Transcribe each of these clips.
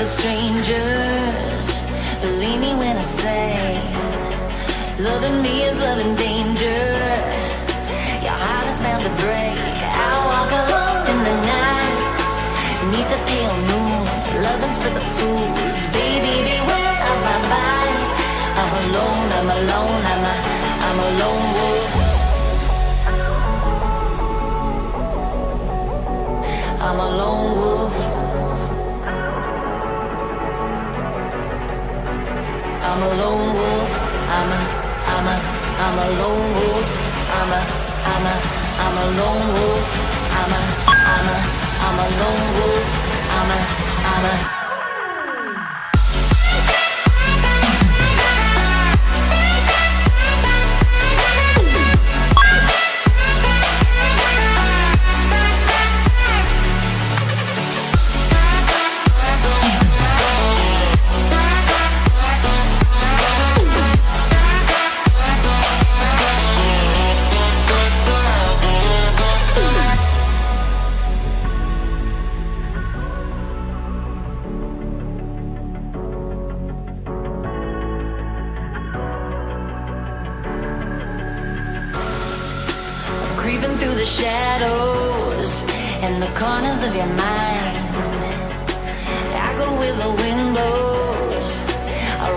as strangers. Believe me when I say, loving me is loving danger. Your heart is bound to break. I walk alone in the night, beneath the pale moon. Loving's for the fools. Baby, beware of my mind. I'm alone, I'm alone, I'm a, I'm a lone wolf. I'm a lone wolf. I'm a lone wolf. I'm a, I'm a, I'm a lone wolf. I'm a, I'm a, I'm a lone wolf. I'm a, I'm a, I'm a lone wolf. I'm a, I'm a.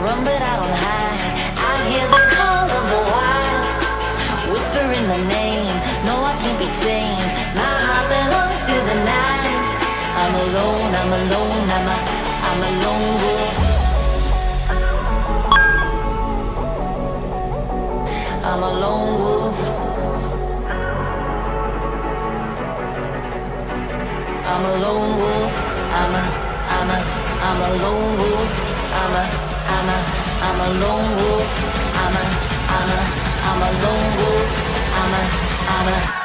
run, but I don't hide. I hear the call of the wild, whispering the name. No, I can't be tamed. My heart belongs to the night. I'm alone. I'm alone. I'm a, I'm a lone wolf. I'm a lone wolf. I'm a lone wolf. I'm a, I'm a, I'm a lone wolf. I'm a, I'm a, I'm a lone wolf. I'm a, I'm a, I'm a lone wolf. I'm a, I'm a.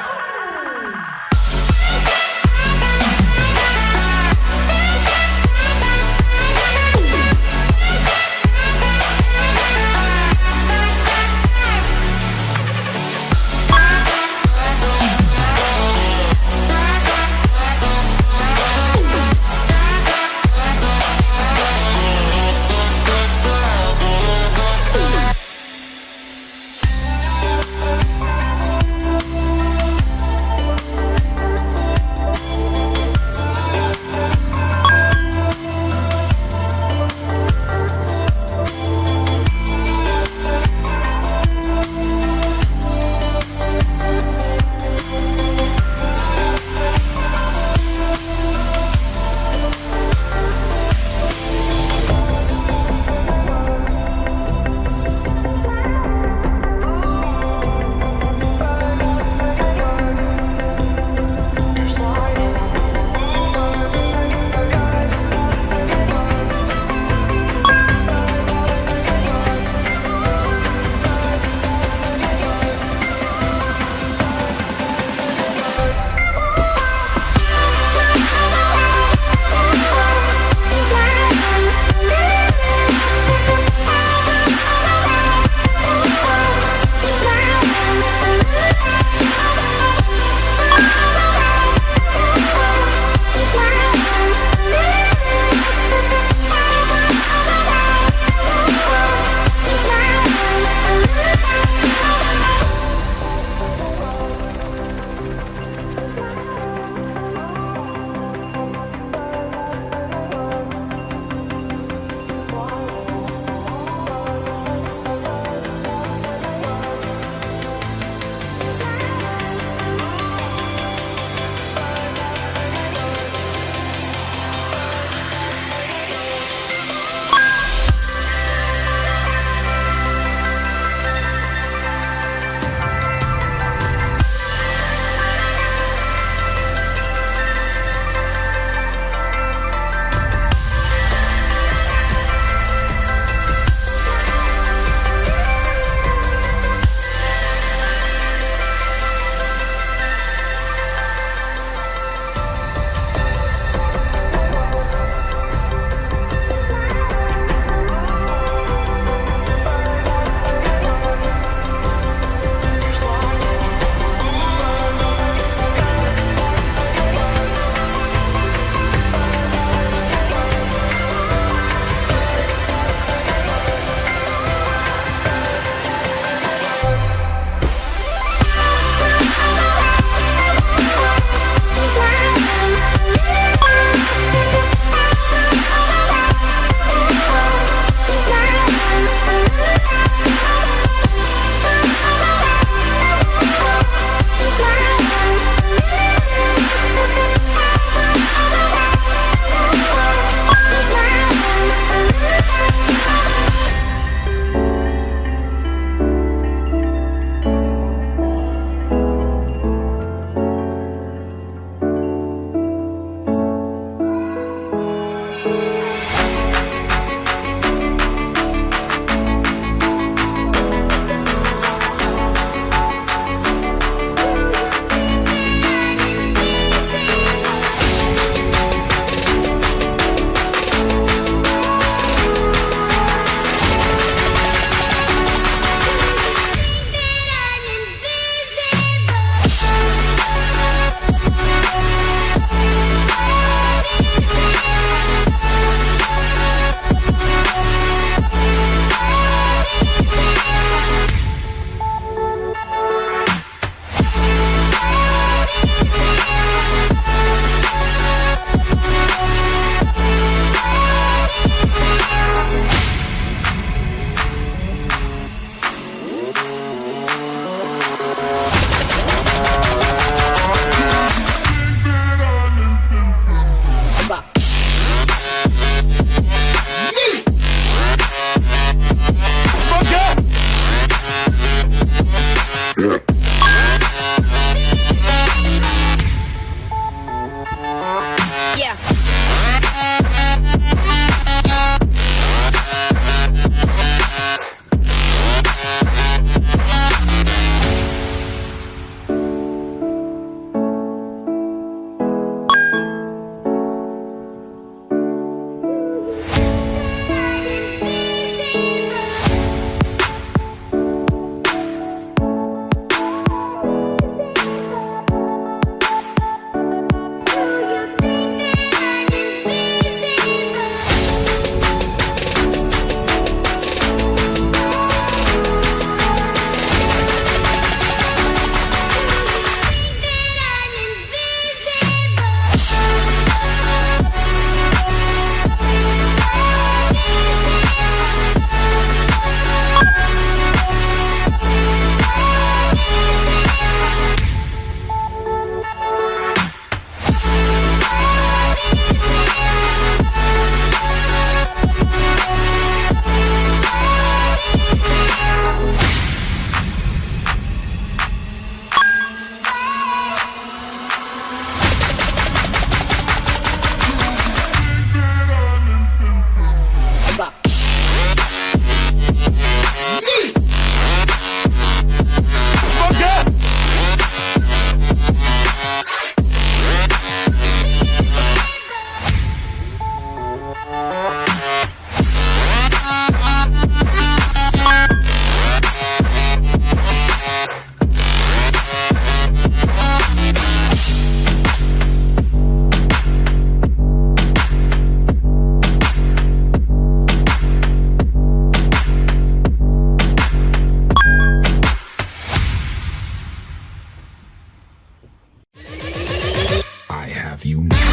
you.